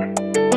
you